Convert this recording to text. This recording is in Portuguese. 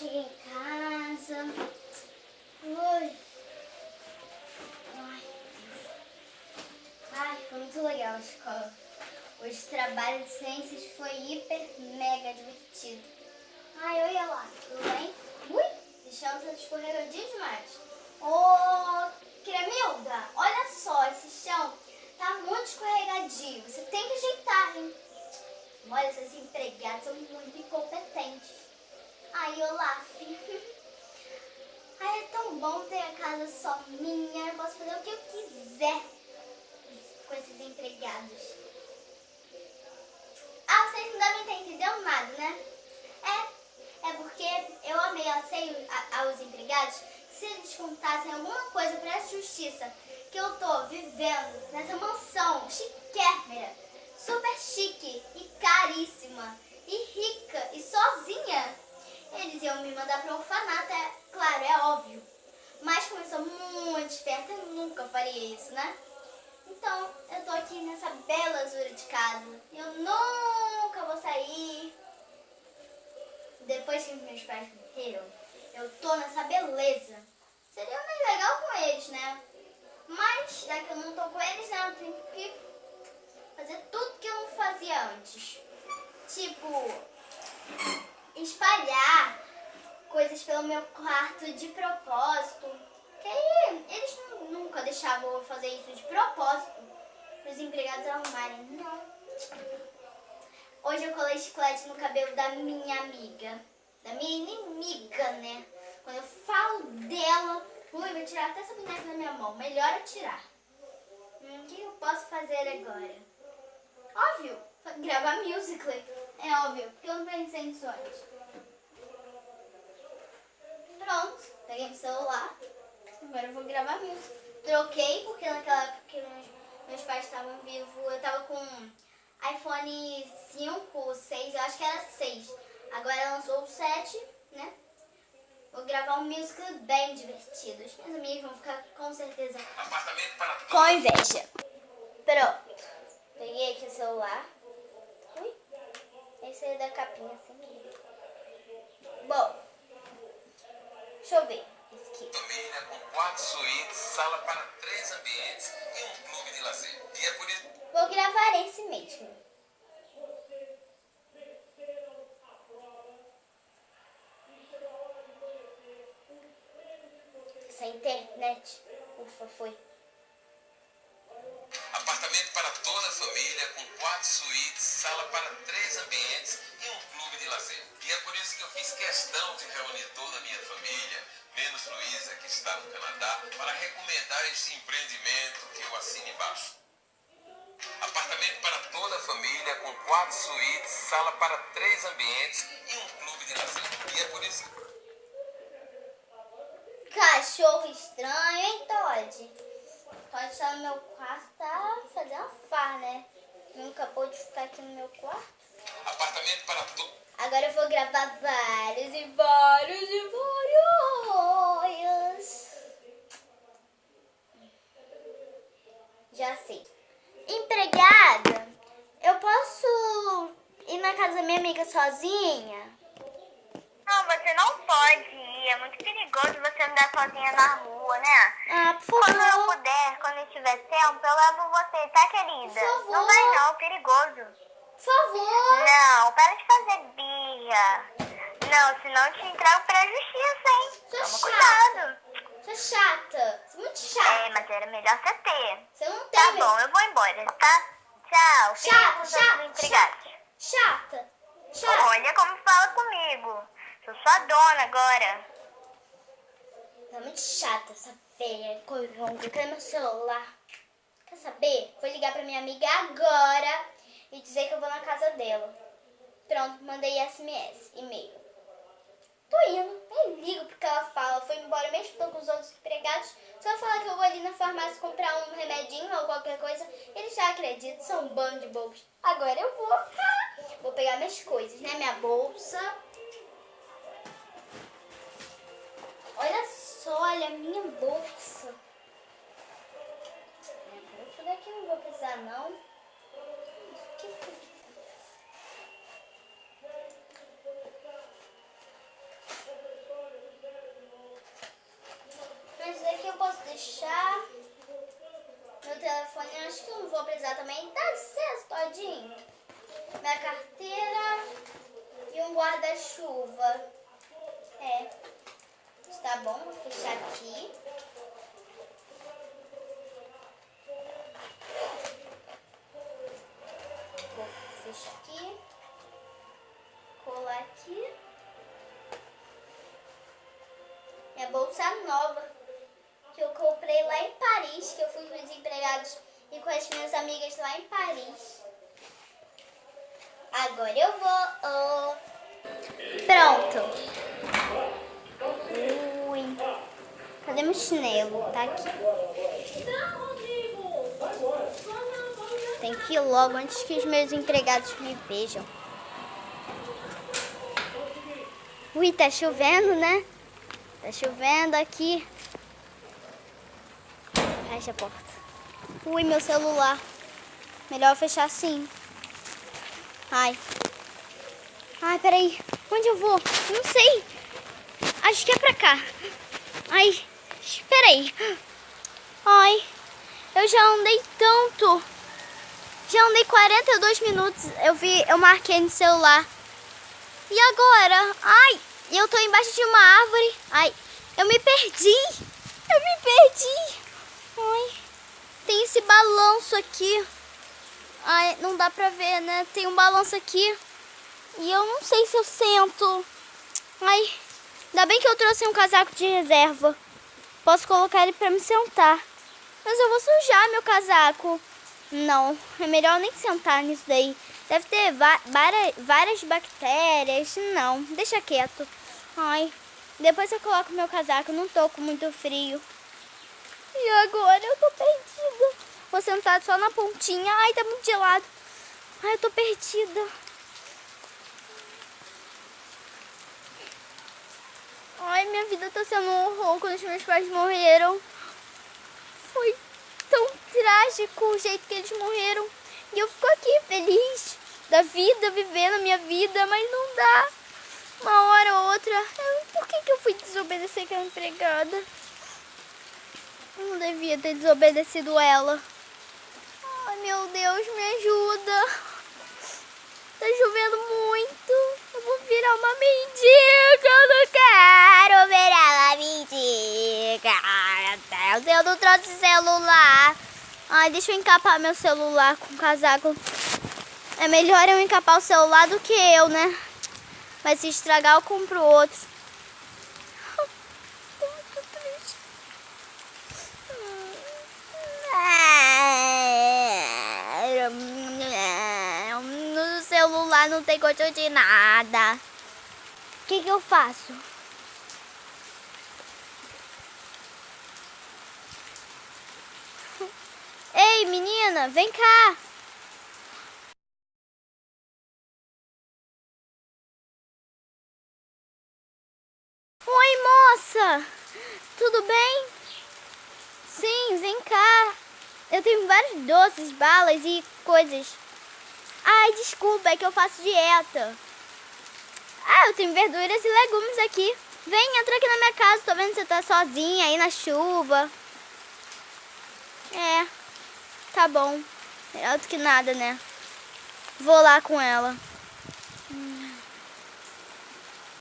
cheguei em casa. Ui. Ai, Ai, foi muito legal a escola. Hoje o trabalho de ciências foi hiper, mega divertido. Ai, olha lá, tudo bem? Ui, deixamos a escorregadio demais. Ô, Cremilda, olha só, esse chão tá muito escorregadio. Você tem que ajeitar, hein? Olha, esses empregados são muito incompetentes. Ai, Olaf. Ai, é tão bom ter a casa só minha. Eu posso fazer o que eu quiser com esses empregados. Ah, vocês não devem ter entendido nada, né? É, é porque eu ameacei aos empregados se eles contassem alguma coisa para a justiça que eu tô vivendo nessa mansão chiquérrima, super chique e caríssima e rica e sozinha, eles iam me mandar para um orfanato, é claro, é óbvio. Mas como eu sou muito esperta, eu nunca faria isso, né? Então, eu tô aqui nessa bela azura de casa. Eu nunca vou sair. Depois que meus pais morreram, eu tô nessa beleza. Seria mais legal com eles, né? Mas, já que eu não tô com eles, né, eu tenho que fazer tudo que eu não fazia antes. Tipo, espalhar coisas pelo meu quarto de propósito. Que aí eles nunca deixavam eu fazer isso de propósito. Para os empregados arrumarem. Não. Hoje eu colei chiclete no cabelo da minha amiga. Da minha inimiga, né? Quando eu falo dela, ui, vou tirar até essa boneca da minha mão. Melhor eu tirar. Hum, o que eu posso fazer agora? Óbvio, gravar musical. É óbvio, porque eu não pensei nisso antes. Pronto, peguei meu celular. Agora eu vou gravar música. Troquei, porque naquela época que meus, meus pais estavam vivos, eu tava com iPhone 5, 6, eu acho que era 6. Agora lançou o 7, né? Vou gravar um musical bem divertido. As minhas amigas vão ficar com certeza com inveja. Pronto. Peguei aqui o celular. Esse é da capinha assim. Bom. Deixa eu ver. Esse aqui. Família com quatro suítes, sala para três ambientes e um clube de lazer. E é por isso... Vou gravar esse mesmo. Essa internet. Ufa, foi. Família com quatro suítes, sala para três ambientes e um clube de lazer. E é por isso que eu fiz questão de reunir toda a minha família, menos Luísa, que está no Canadá, para recomendar este empreendimento que eu assino embaixo. Apartamento para toda a família com quatro suítes, sala para três ambientes e um clube de lazer. E é por isso que... Cachorro estranho, hein, Todd? Todd tá no meu quarto, tá fazendo farra, né? Nunca pôde ficar aqui no meu quarto. Apartamento para toda... Agora eu vou gravar vários e vários e vários. Já sei. Empregada, eu posso ir na casa da minha amiga sozinha? Não, você não pode ir. É muito perigoso você andar sozinha na rua, né? Ah, por Quando eu favor. puder, quando eu tiver tempo, eu levo você, tá, querida? Por favor. Não vai não, é perigoso. Por favor. Não, para de fazer birra. Não, senão eu te entrego pra justiça, hein? Sou Toma chata. cuidado. Você é chata. Você é muito chata. É, mas era melhor você ter. Você não tem Tá mesmo. bom, eu vou embora, tá? Tchau. Chata, chata, empregados. Chata. Chata. Olha como fala comigo. Sou sua dona agora. É muito chata essa feia, coronga. Cadê meu celular? Quer saber? Vou ligar pra minha amiga agora e dizer que eu vou na casa dela. Pronto, mandei SMS, e-mail. Tô indo, nem ligo porque ela fala. Foi embora mesmo tô com os outros empregados. Só falar que eu vou ali na farmácia comprar um remedinho ou qualquer coisa. Eles já acreditam, são um bando de bobos. Agora eu vou. Vou pegar minhas coisas, né? Minha bolsa. Olha, minha bolsa. É, minha bolsa daqui não vou precisar, não. Que é Mas daqui eu posso deixar. Meu telefone acho que eu não vou precisar também. Tá certo, todinho. Minha carteira e um guarda-chuva. É. Tá bom, vou fechar aqui. Vou fechar aqui. Colar aqui. Minha bolsa nova. Que eu comprei lá em Paris. Que eu fui com os empregados e com as minhas amigas lá em Paris. Agora eu vou. Oh. Pronto. Cadê meu chinelo? Tá aqui. Tem que ir logo antes que os meus empregados me vejam. Ui, tá chovendo, né? Tá chovendo aqui. Fecha a porta. Ui, meu celular. Melhor fechar assim. Ai. Ai, peraí. Onde eu vou? Não sei. Acho que é pra cá. Ai. Espera aí. Ai, eu já andei tanto. Já andei 42 minutos. Eu vi, eu marquei no celular. E agora? Ai, eu tô embaixo de uma árvore. Ai, eu me perdi. Eu me perdi. Ai, tem esse balanço aqui. Ai, não dá pra ver, né? Tem um balanço aqui. E eu não sei se eu sento. Ai, ainda bem que eu trouxe um casaco de reserva. Posso colocar ele para me sentar. Mas eu vou sujar meu casaco. Não, é melhor nem sentar nisso daí. Deve ter várias bactérias. Não, deixa quieto. Ai, depois eu coloco meu casaco. Não tô com muito frio. E agora eu tô perdida. Vou sentar só na pontinha. Ai, tá muito gelado. Ai, eu tô perdida. Ai, minha vida tá sendo um horror quando os meus pais morreram. Foi tão trágico o jeito que eles morreram. E eu fico aqui feliz da vida, vivendo a minha vida, mas não dá. Uma hora ou outra. Por que, que eu fui desobedecer aquela empregada? Eu não devia ter desobedecido ela. Ai, meu Deus, me ajuda. Tá chovendo muito. Eu vou virar uma mendiga. Eu não quero virar uma mendiga. Meu Deus, eu não trouxe celular. Ai, deixa eu encapar meu celular com casaco. É melhor eu encapar o celular do que eu, né? Mas se estragar, eu compro outro. Muito triste. Celular não tem controle de nada. O que, que eu faço? Ei, menina, vem cá. Oi, moça. Tudo bem? Sim, vem cá. Eu tenho vários doces, balas e coisas. Ai, desculpa, é que eu faço dieta. Ah, eu tenho verduras e legumes aqui. Vem, entra aqui na minha casa. Tô vendo que você tá sozinha aí na chuva. É, tá bom. Melhor do que nada, né? Vou lá com ela.